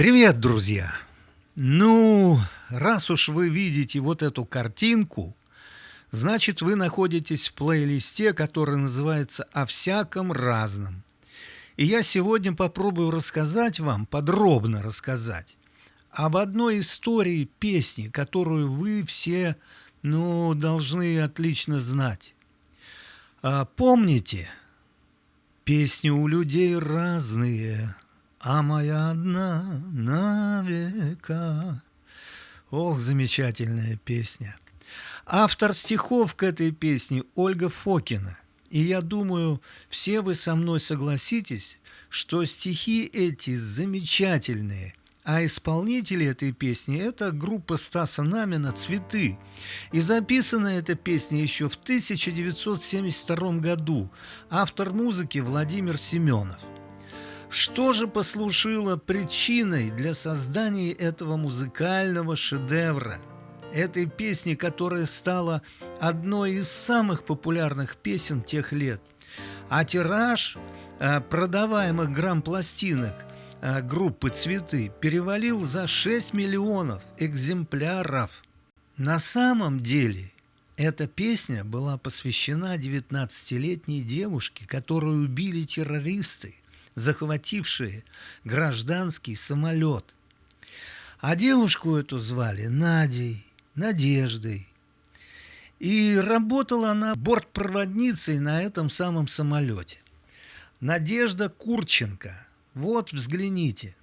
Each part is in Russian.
Привет, друзья! Ну, раз уж вы видите вот эту картинку, значит вы находитесь в плейлисте, который называется «О всяком разном». И я сегодня попробую рассказать вам, подробно рассказать, об одной истории песни, которую вы все, ну, должны отлично знать. А, помните, песни у людей разные – а моя одна на века. Ох, замечательная песня. Автор стихов к этой песне Ольга Фокина. И я думаю, все вы со мной согласитесь, что стихи эти замечательные, а исполнители этой песни – это группа Стаса Намина «Цветы». И записана эта песня еще в 1972 году. Автор музыки Владимир Семенов – что же послужило причиной для создания этого музыкального шедевра? Этой песни, которая стала одной из самых популярных песен тех лет. А тираж э, продаваемых грамм-пластинок э, группы «Цветы» перевалил за 6 миллионов экземпляров. На самом деле эта песня была посвящена 19-летней девушке, которую убили террористы захватившие гражданский самолет. А девушку эту звали Надей, Надеждой. И работала она бортпроводницей на этом самом самолете. Надежда Курченко. Вот взгляните.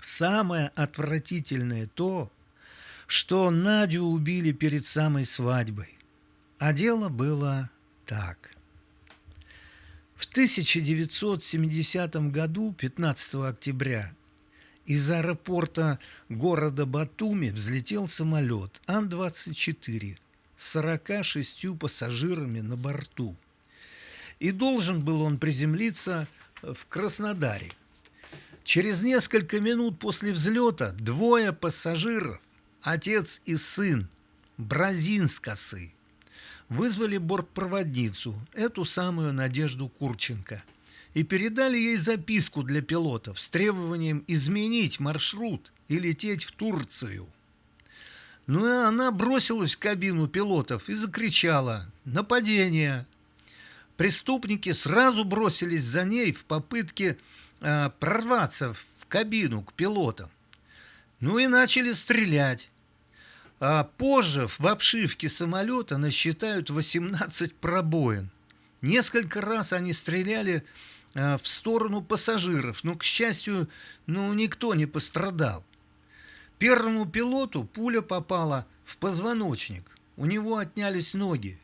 Самое отвратительное то, что Надю убили перед самой свадьбой. А дело было так – в 1970 году, 15 октября, из аэропорта города Батуми взлетел самолет Ан-24 с 46 пассажирами на борту. И должен был он приземлиться в Краснодаре. Через несколько минут после взлета двое пассажиров, отец и сын, бразинскосы, вызвали бортпроводницу, эту самую Надежду Курченко, и передали ей записку для пилотов с требованием изменить маршрут и лететь в Турцию. Ну и она бросилась в кабину пилотов и закричала «Нападение!». Преступники сразу бросились за ней в попытке э, прорваться в кабину к пилотам. Ну и начали стрелять. А позже в обшивке самолета насчитают 18 пробоин. Несколько раз они стреляли а, в сторону пассажиров, но, к счастью, ну, никто не пострадал. Первому пилоту пуля попала в позвоночник, у него отнялись ноги.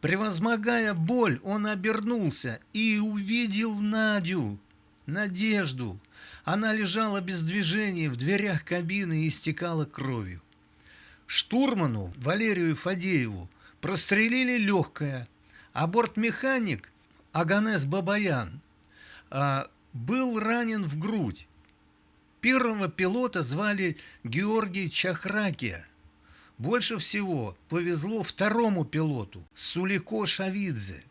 Превозмогая боль, он обернулся и увидел Надю, Надежду. Она лежала без движения в дверях кабины и истекала кровью. Штурману Валерию Фадееву прострелили легкое, а бортмеханик Аганес Бабаян а, был ранен в грудь. Первого пилота звали Георгий Чахракия. Больше всего повезло второму пилоту, Сулико Шавидзе.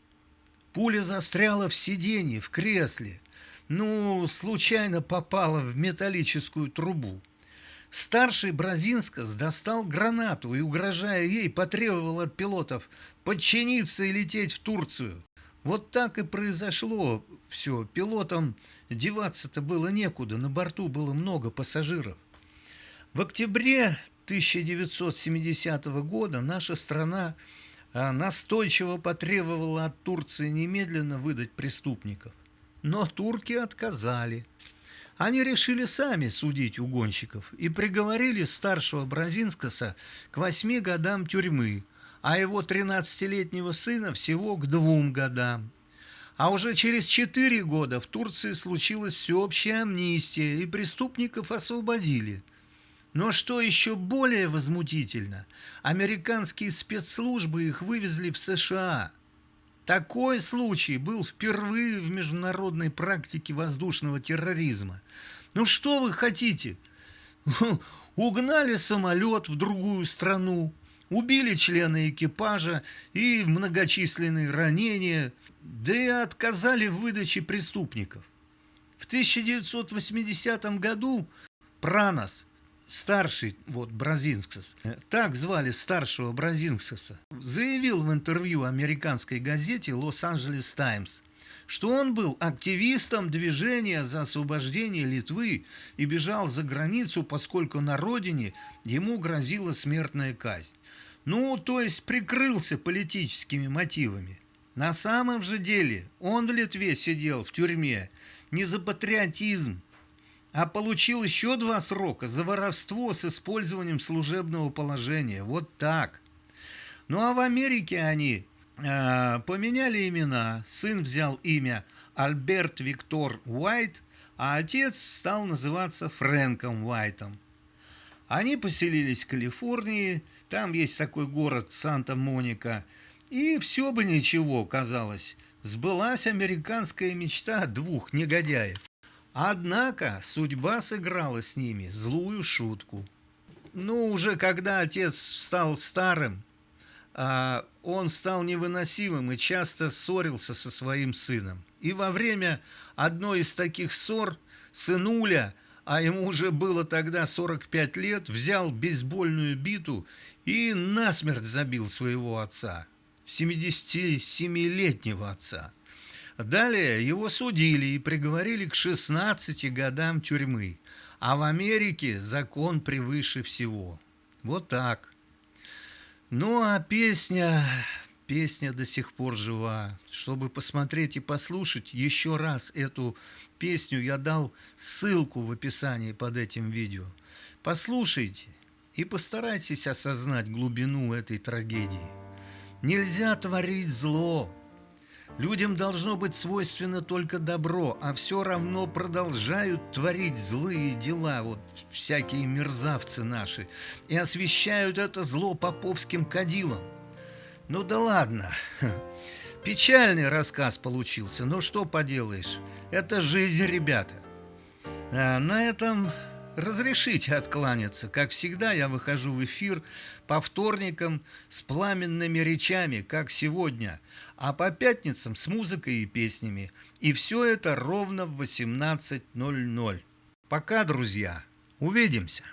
Пуля застряла в сиденье, в кресле. Ну, случайно попала в металлическую трубу. Старший Бразинскас достал гранату и, угрожая ей, потребовал от пилотов подчиниться и лететь в Турцию. Вот так и произошло все. Пилотам деваться-то было некуда, на борту было много пассажиров. В октябре 1970 года наша страна а, настойчиво потребовала от Турции немедленно выдать преступников. Но турки отказали. Они решили сами судить угонщиков и приговорили старшего Бразинскаса к восьми годам тюрьмы, а его 13-летнего сына всего к двум годам. А уже через четыре года в Турции случилась всеобщая амнистия, и преступников освободили. Но что еще более возмутительно, американские спецслужбы их вывезли в США – такой случай был впервые в международной практике воздушного терроризма. Ну что вы хотите? Угнали самолет в другую страну, убили члена экипажа и многочисленные ранения, да и отказали в выдаче преступников. В 1980 году Пранос, старший вот Бразинскс, так звали старшего Бразинскса, заявил в интервью американской газете «Лос-Анджелес Таймс», что он был активистом движения за освобождение Литвы и бежал за границу, поскольку на родине ему грозила смертная казнь. Ну, то есть прикрылся политическими мотивами. На самом же деле он в Литве сидел в тюрьме не за патриотизм, а получил еще два срока за воровство с использованием служебного положения. Вот так. Ну а в Америке они э, поменяли имена. Сын взял имя Альберт Виктор Уайт, а отец стал называться Фрэнком Уайтом. Они поселились в Калифорнии, там есть такой город Санта-Моника, и все бы ничего, казалось. Сбылась американская мечта двух негодяев. Однако судьба сыграла с ними злую шутку. Ну, уже когда отец стал старым, а, он стал невыносимым и часто ссорился со своим сыном. И во время одной из таких ссор сынуля – а ему уже было тогда 45 лет, взял бейсбольную биту и насмерть забил своего отца, 77-летнего отца. Далее его судили и приговорили к 16 годам тюрьмы, а в Америке закон превыше всего. Вот так. Ну а песня Песня до сих пор жива. Чтобы посмотреть и послушать еще раз эту песню, я дал ссылку в описании под этим видео. Послушайте и постарайтесь осознать глубину этой трагедии. Нельзя творить зло. Людям должно быть свойственно только добро, а все равно продолжают творить злые дела, вот всякие мерзавцы наши, и освещают это зло поповским кадилом. Ну да ладно. Печальный рассказ получился, но что поделаешь. Это жизнь, ребята. А на этом разрешите откланяться. Как всегда, я выхожу в эфир по вторникам с пламенными речами, как сегодня, а по пятницам с музыкой и песнями. И все это ровно в 18.00. Пока, друзья. Увидимся.